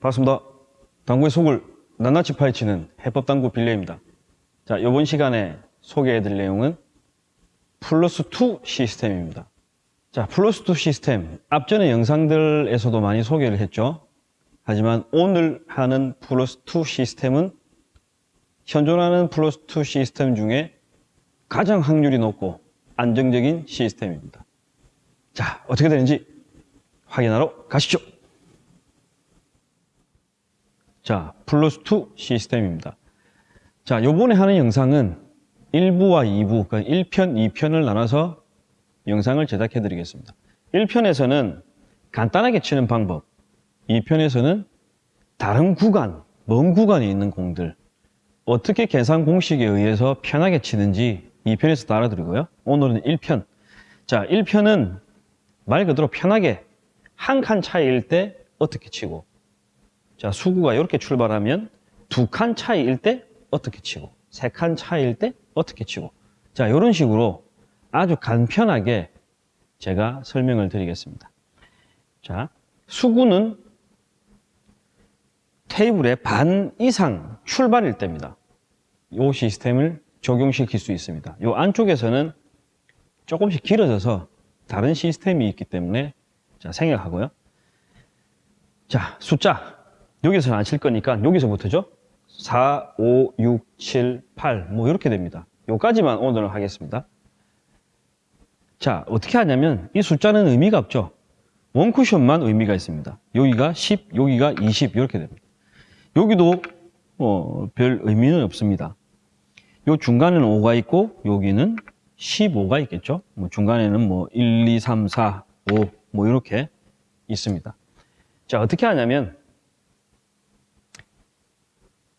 반갑습니다. 당구의 속을 낱낱이 파헤치는 해법당구 빌레입니다. 자, 이번 시간에 소개해드릴 내용은 플러스 2 시스템입니다. 자, 플러스 2 시스템. 앞전의 영상들에서도 많이 소개를 했죠. 하지만 오늘 하는 플러스 2 시스템은 현존하는 플러스 2 시스템 중에 가장 확률이 높고 안정적인 시스템입니다. 자, 어떻게 되는지 확인하러 가시죠. 자, 플러스2 시스템입니다. 자, 요번에 하는 영상은 1부와 2부, 그러니까 1편, 2편을 나눠서 영상을 제작해 드리겠습니다. 1편에서는 간단하게 치는 방법, 2편에서는 다른 구간, 먼 구간에 있는 공들, 어떻게 계산 공식에 의해서 편하게 치는지 2편에서 알아드리고요. 오늘은 1편. 자, 1편은 말 그대로 편하게 한 칸 차이일 때 어떻게 치고, 자, 수구가 이렇게 출발하면 두 칸 차이일 때 어떻게 치고, 세 칸 차이일 때 어떻게 치고. 자, 이런 식으로 아주 간편하게 제가 설명을 드리겠습니다. 자, 수구는 테이블의 반 이상 출발일 때입니다. 이 시스템을 적용시킬 수 있습니다. 이 안쪽에서는 조금씩 길어져서 다른 시스템이 있기 때문에 자, 생략하고요. 자, 숫자. 여기서는 안칠 거니까 여기서부터죠. 4, 5, 6, 7, 8, 뭐 이렇게 됩니다. 요까지만 오늘은 하겠습니다. 자, 어떻게 하냐면 이 숫자는 의미가 없죠. 원쿠션만 의미가 있습니다. 여기가 10, 여기가 20 이렇게 됩니다. 여기도 어, 별 의미는 없습니다. 요 중간에는 5가 있고 여기는 15가 있겠죠. 뭐 중간에는 뭐 1, 2, 3, 4, 5 뭐 이렇게 있습니다. 자, 어떻게 하냐면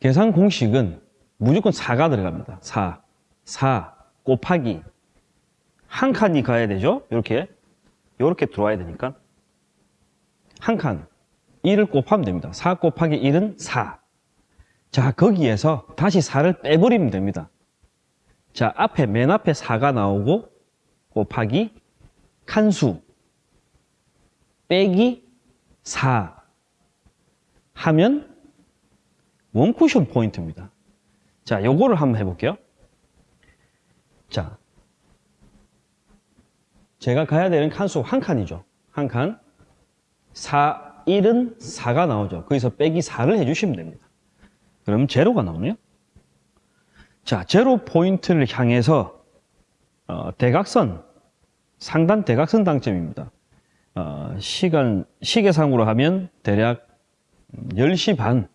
계산 공식은 무조건 4가 들어갑니다. 4. 4 곱하기 한 칸이 가야 되죠. 이렇게 이렇게 들어와야 되니까 한 칸 1을 곱하면 됩니다. 4 곱하기 1은 4. 자, 거기에서 다시 4를 빼버리면 됩니다. 자, 앞에 맨 앞에 4가 나오고 곱하기 칸수 빼기 4 하면 원쿠션 포인트입니다. 자, 요거를 한번 해볼게요. 자, 제가 가야 되는 칸수 한 칸이죠. 한 칸. 4, 1은 4가 나오죠. 거기서 빼기 4를 해주시면 됩니다. 그럼 제로가 나오네요. 자, 제로 포인트를 향해서 어, 대각선, 상단 대각선 당점입니다. 어, 시간, 시계상으로 하면 대략 10시 반,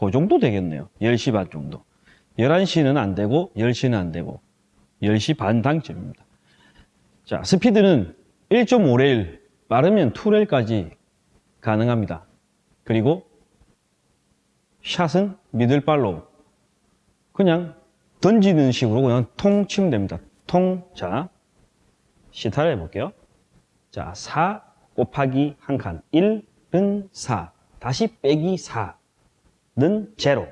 그 정도 되겠네요. 10시 반 정도. 11시는 안 되고, 10시는 안 되고, 10시 반 당점입니다. 자, 스피드는 1.5레일, 빠르면 2레일까지 가능합니다. 그리고 샷은 미들발로 그냥 던지는 식으로 그냥 통 치면 됩니다. 통, 자, 시타를 해볼게요. 자, 4 곱하기 한 칸, 1은 4, 다시 빼기 4 는 제로.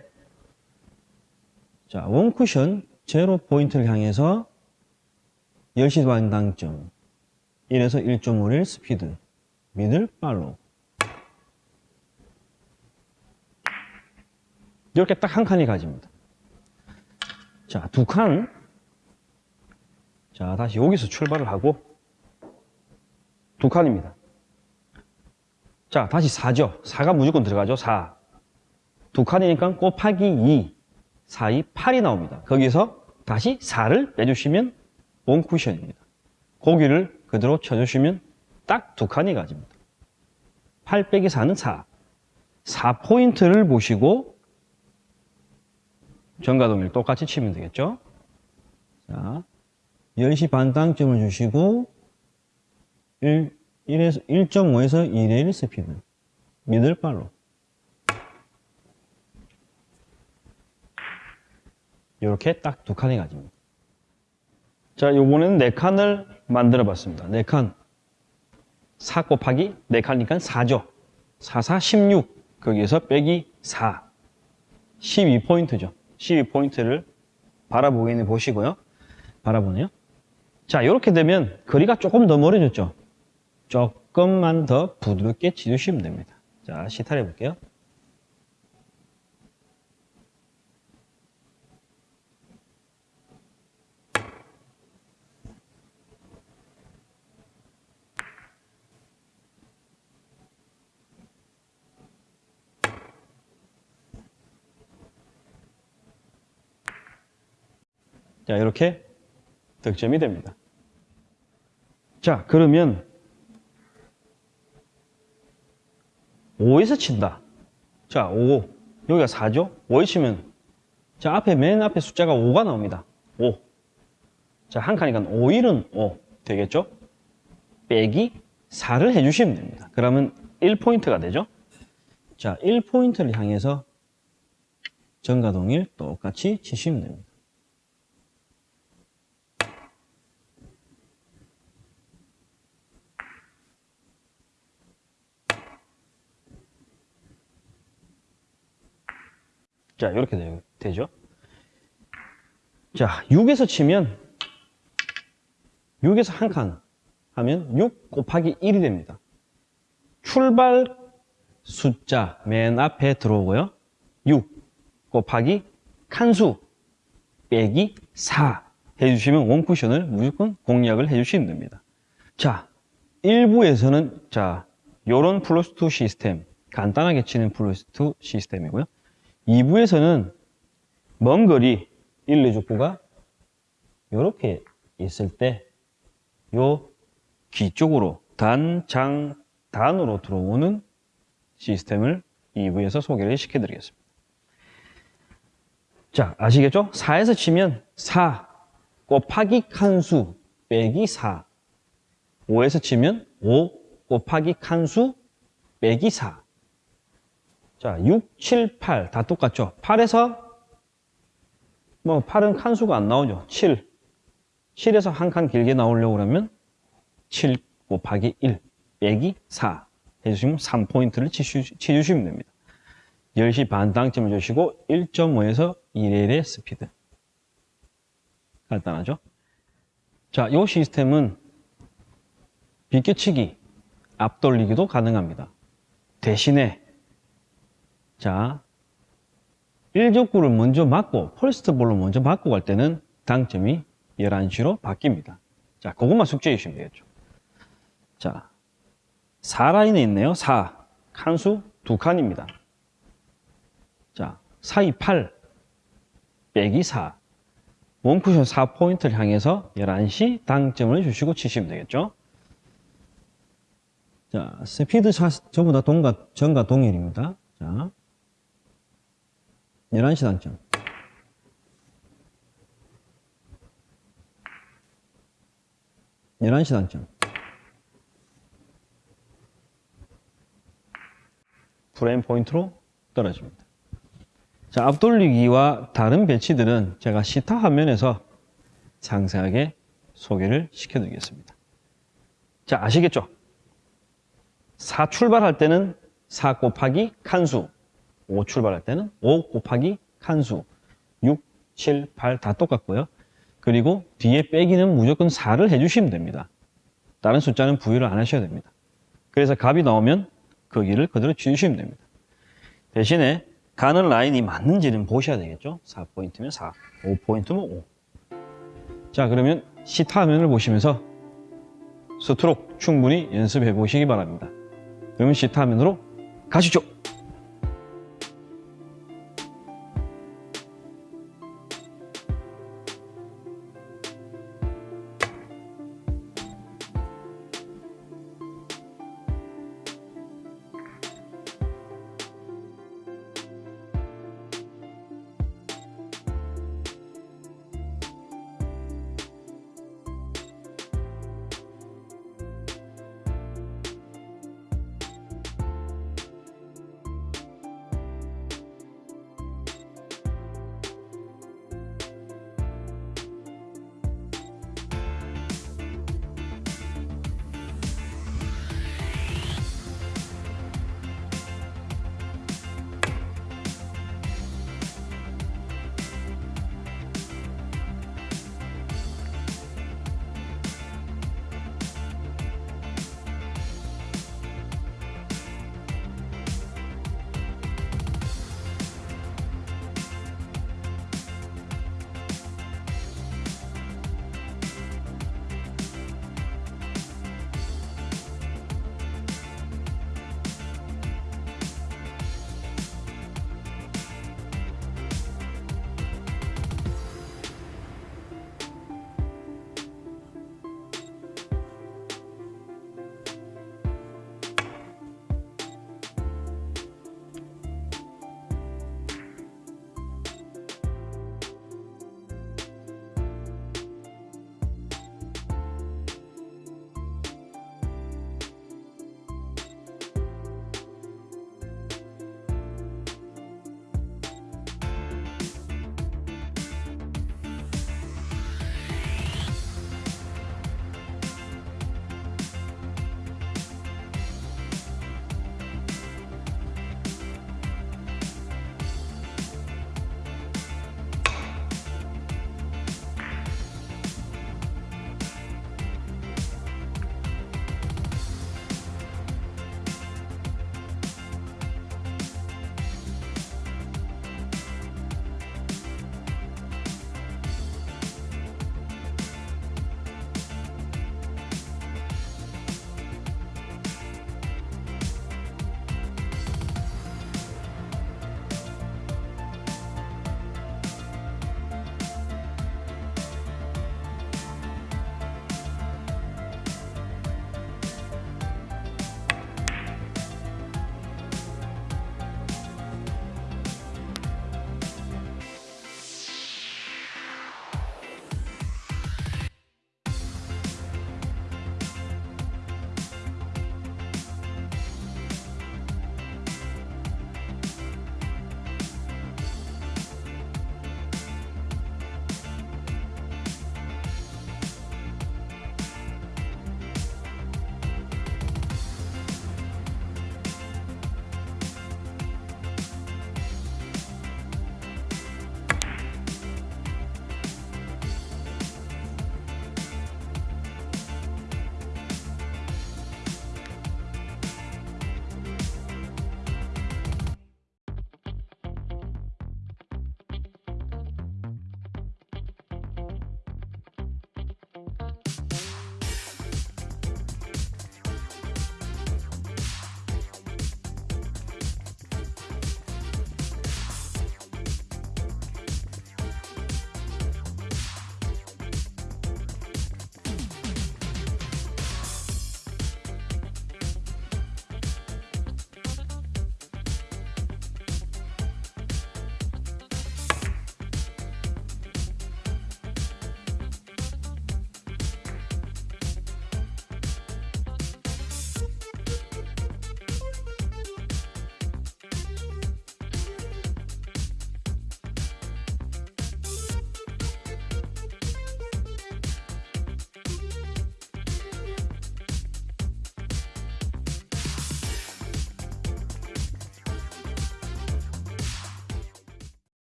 자, 원쿠션 제로 포인트를 향해서 10시 반 당점 1에서 1.5를 스피드 미들 팔로 이렇게 딱 한 칸이 가집니다. 자, 두 칸. 자, 다시 여기서 출발을 하고 두 칸입니다. 자, 다시 4죠. 4가 무조건 들어가죠. 4. 두 칸이니까 곱하기 2, 4, 2, 8이 나옵니다. 거기서 다시 4를 빼주시면 원 쿠션입니다. 고기를 그대로 쳐주시면 딱 두 칸이 가집니다. 8 빼기 4는 4. 4포인트를 보시고 전가동일 똑같이 치면 되겠죠? 자, 10시 반 당점을 주시고 1, 1에서, 1.5에서 2대 1 스피드 미들발로 이렇게 딱 두 칸이 가집니다. 자, 요번에는 네 칸을 만들어 봤습니다. 네 칸. 4 곱하기 네 칸이니까 4죠. 4, 4, 16. 거기에서 빼기 4. 12포인트죠. 12포인트를 바라보기는 보시고요. 바라보네요. 자, 이렇게 되면 거리가 조금 더 멀어졌죠. 조금만 더 부드럽게 치주시면 됩니다. 자, 시타를 해볼게요. 자, 이렇게 득점이 됩니다. 자, 그러면 5에서 친다. 자, 5. 여기가 4죠? 5에 치면 자, 앞에 맨 앞에 숫자가 5가 나옵니다. 5. 자, 한 칸이니까 5, 1은 5 되겠죠? 빼기 4를 해주시면 됩니다. 그러면 1포인트가 되죠? 자, 1포인트를 향해서 전과 동일 똑같이 치시면 됩니다. 자, 이렇게 되, 되죠? 자, 6에서 치면 6에서 한 칸 하면 6 곱하기 1이 됩니다. 출발 숫자 맨 앞에 들어오고요. 6 곱하기 칸수 빼기 4 해주시면 원쿠션을 무조건 공략을 해주시면 됩니다. 자, 1부에서는 자, 요런 플러스 2 시스템 간단하게 치는 플러스 2 시스템이고요. 2부에서는 먼 거리 1, 2족구가 이렇게 있을 때요 뒤쪽으로 단, 장, 단으로 들어오는 시스템을 2부에서 소개를 시켜드리겠습니다. 자, 아시겠죠? 4에서 치면 4 곱하기 칸수 빼기 4 5에서 치면 5 곱하기 칸수 빼기 4 자, 6, 7, 8 다 똑같죠? 8에서 뭐 8은 칸수가 안 나오죠. 7. 7에서 한 칸 길게 나오려고 그러면 7 곱하기 1 빼기 4 해주시면 3포인트를 치주시 면 됩니다. 10시 반 당점을 주시고 1.5에서 1의 스피드. 간단하죠? 자, 이 시스템은 비껴치기, 앞돌리기도 가능합니다. 대신에 자, 1족구를 먼저 맞고 펄스트 볼로 먼저 맞고 갈 때는 당점이 11시로 바뀝니다. 자, 그것만 숙제해 주시면 되겠죠. 자, 4라인에 있네요. 4. 칸수 두 칸입니다. 자, 4, 2, 8 빼기 4. 원쿠션 4포인트를 향해서 11시 당점을 주시고 치시면 되겠죠. 자, 스피드 샷 전부 다 동과, 전과 동일입니다. 자, 11시 당점. 열한 시 당점. 프레임 포인트로 떨어집니다. 자, 앞돌리기와 다른 배치들은 제가 시타 화면에서 상세하게 소개를 시켜드리겠습니다. 자, 아시겠죠? 4 출발할 때는 4 곱하기 칸수, 5 출발할 때는 5 곱하기 칸수, 6, 7, 8 다 똑같고요. 그리고 뒤에 빼기는 무조건 4를 해주시면 됩니다. 다른 숫자는 부여를 안 하셔야 됩니다. 그래서 값이 나오면 거기를 그대로 주시면 됩니다. 대신에 가는 라인이 맞는지는 보셔야 되겠죠. 4포인트면 4, 5포인트면 5. 자 그러면 시타 화면을 보시면서 스트로크 충분히 연습해 보시기 바랍니다. 그러면 시타 화면으로 가시죠.